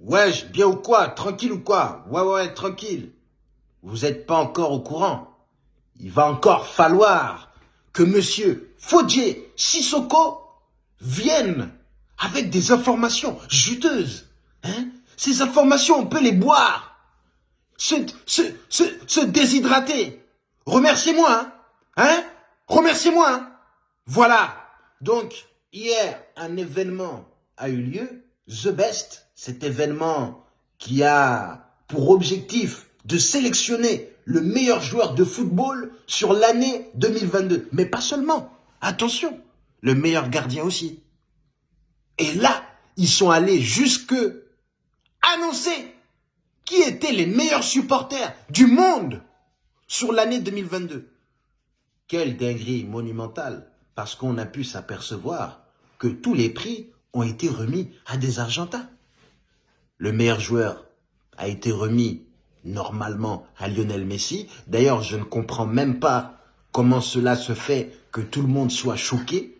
Wesh, bien ou quoi? Tranquille ou quoi? Ouais, ouais, tranquille. Vous n'êtes pas encore au courant. Il va encore falloir que monsieur Faudier Sissoko vienne avec des informations juteuses. Hein? Ces informations, on peut les boire. Se, se, se, se déshydrater. Remerciez-moi, hein, hein? Remerciez-moi, hein? Voilà. Donc, hier, un événement a eu lieu. The Best, cet événement qui a pour objectif de sélectionner le meilleur joueur de football sur l'année 2022. Mais pas seulement. Attention, le meilleur gardien aussi. Et là, ils sont allés jusque annoncer qui étaient les meilleurs supporters du monde sur l'année 2022. Quelle dinguerie monumentale, parce qu'on a pu s'apercevoir que tous les prix ont été remis à des Argentins. Le meilleur joueur a été remis normalement à Lionel Messi. D'ailleurs, je ne comprends même pas comment cela se fait que tout le monde soit choqué.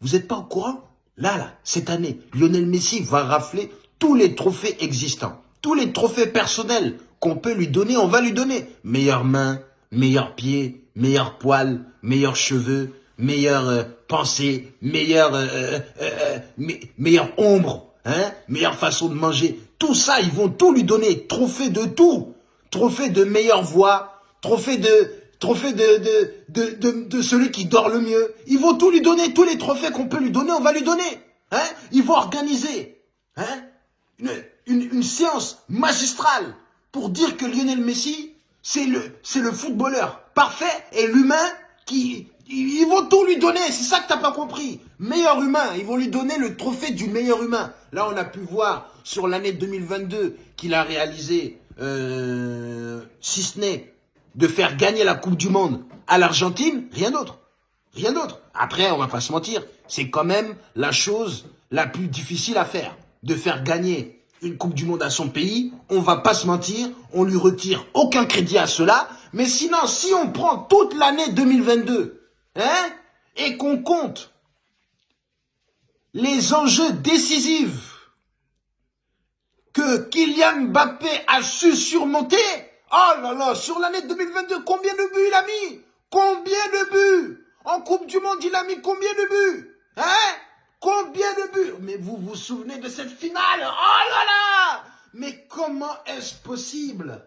Vous n'êtes pas au courant? Là, là, cette année, Lionel Messi va rafler tous les trophées existants. Tous les trophées personnels qu'on peut lui donner, on va lui donner. Meilleure main, meilleur pied, meilleur poil, meilleurs cheveux, meilleure euh, pensée, meilleure, euh, euh, euh meilleure ombre, hein, meilleure façon de manger. Tout ça, ils vont tout lui donner. Trophée de tout. Trophée de meilleure voix, trophée de trophée de, de, de, de, celui qui dort le mieux. Ils vont tout lui donner, tous les trophées qu'on peut lui donner, on va lui donner. Hein? Ils vont organiser hein? Une, une, une séance magistrale pour dire que Lionel Messi, c'est le, c'est le footballeur parfait et l'humain qui... Ils vont tout lui donner, c'est ça que t'as pas compris. Meilleur humain, ils vont lui donner le trophée du meilleur humain. Là, on a pu voir sur l'année 2022 qu'il a réalisé, euh, si ce n'est de faire gagner la Coupe du Monde à l'Argentine, rien d'autre. Rien d'autre. Après, on va pas se mentir, c'est quand même la chose la plus difficile à faire. De faire gagner une Coupe du Monde à son pays, on va pas se mentir, on lui retire aucun crédit à cela. Mais sinon, si on prend toute l'année 2022, hein, et qu'on compte les enjeux décisifs que Kylian Mbappé a su surmonter, Oh là là, sur l'année 2022, combien de buts il a mis? Combien de buts? En Coupe du Monde, il a mis combien de buts? Hein? Combien de buts? Mais vous vous souvenez de cette finale? Oh là là! Mais comment est-ce possible?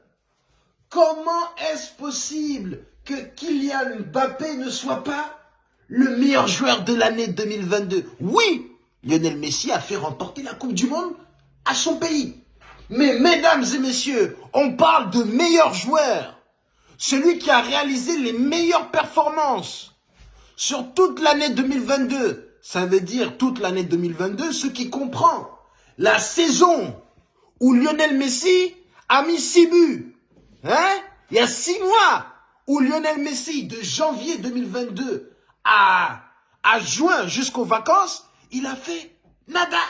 Comment est-ce possible que Kylian Mbappé ne soit pas le meilleur joueur de l'année 2022 Oui, Lionel Messi a fait remporter la Coupe du Monde à son pays. Mais mesdames et messieurs, on parle de meilleur joueur. Celui qui a réalisé les meilleures performances sur toute l'année 2022. Ça veut dire toute l'année 2022, ce qui comprend la saison où Lionel Messi a mis six buts. Hein? Il y a six mois où Lionel Messi, de janvier 2022 à, juin jusqu'aux vacances, il a fait nada.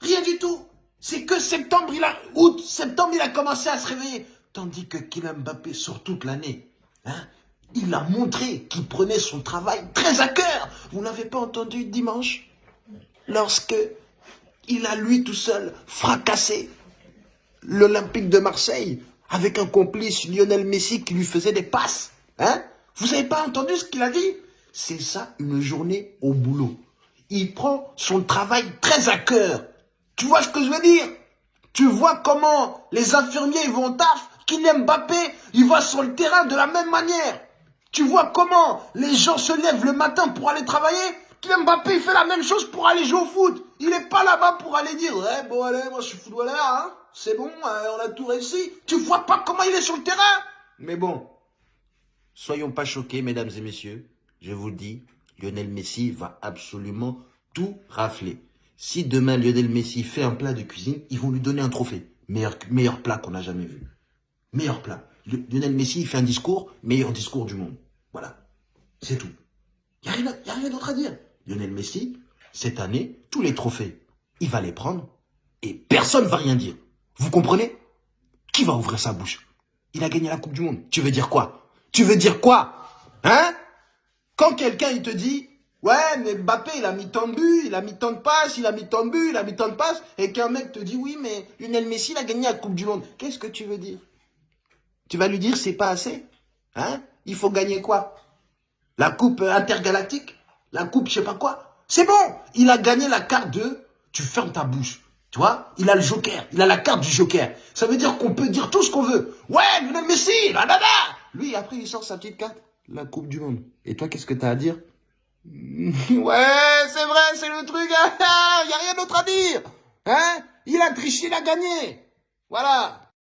Rien du tout. C'est que septembre, il a, août, septembre, il a commencé à se réveiller. Tandis que Kylian Mbappé, sur toute l'année, hein, il a montré qu'il prenait son travail très à cœur. Vous n'avez pas entendu dimanche? Lorsque il a lui tout seul fracassé l'Olympique de Marseille avec un complice Lionel Messi qui lui faisait des passes. Hein Vous n'avez pas entendu ce qu'il a dit? C'est ça une journée au boulot. Il prend son travail très à cœur. Tu vois ce que je veux dire? Tu vois comment les infirmiers vont au taf Kylian Mbappé, il va sur le terrain de la même manière. Tu vois comment les gens se lèvent le matin pour aller travailler? Kylian Mbappé, il fait la même chose pour aller jouer au foot. Il n'est pas là-bas pour aller dire, ouais, bon, allez, moi, je suis footballeur, hein. C'est bon, euh, on a tout réussi. Tu vois pas comment il est sur le terrain Mais bon, soyons pas choqués, mesdames et messieurs. Je vous le dis, Lionel Messi va absolument tout rafler. Si demain Lionel Messi fait un plat de cuisine, ils vont lui donner un trophée. Meilleur, plat qu'on n'a jamais vu. Meilleur plat. Lionel Messi, fait un discours, meilleur discours du monde. Voilà. C'est tout. Il n'y a rien, rien d'autre à dire. Lionel Messi, cette année, tous les trophées, il va les prendre et personne ne va rien dire. Vous comprenez? Qui va ouvrir sa bouche? Il a gagné la Coupe du Monde. Tu veux dire quoi? Tu veux dire quoi? Hein? Quand quelqu'un, il te dit, Ouais, mais Mbappé, il a mis tant de buts, il a mis tant de passes, il a mis tant de buts, il a mis tant de passes, et qu'un mec te dit, oui, mais Lionel Messi, il a gagné la Coupe du Monde. Qu'est-ce que tu veux dire? Tu vas lui dire, c'est pas assez? Hein? Il faut gagner quoi? La Coupe intergalactique? La Coupe je sais pas quoi? C'est bon! Il a gagné la carte de... Tu fermes ta bouche. Tu vois Il a le joker, il a la carte du joker. Ça veut dire qu'on peut dire tout ce qu'on veut. Ouais, Lionel Messi, la Lui, après, il sort sa petite carte. La Coupe du Monde. Et toi, qu'est-ce que t'as à dire? Ouais, c'est vrai, c'est le truc. Il n'y a rien d'autre à dire. Hein? Il a triché, il a gagné. Voilà.